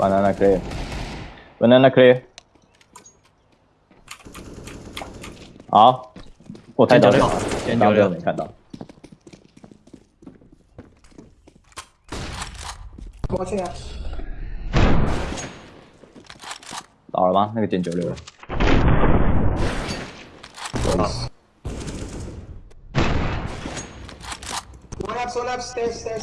banana clear banana 克。好，我看到了，先没看到。过去啊倒了吗？那个减九六。One up one up，stay stay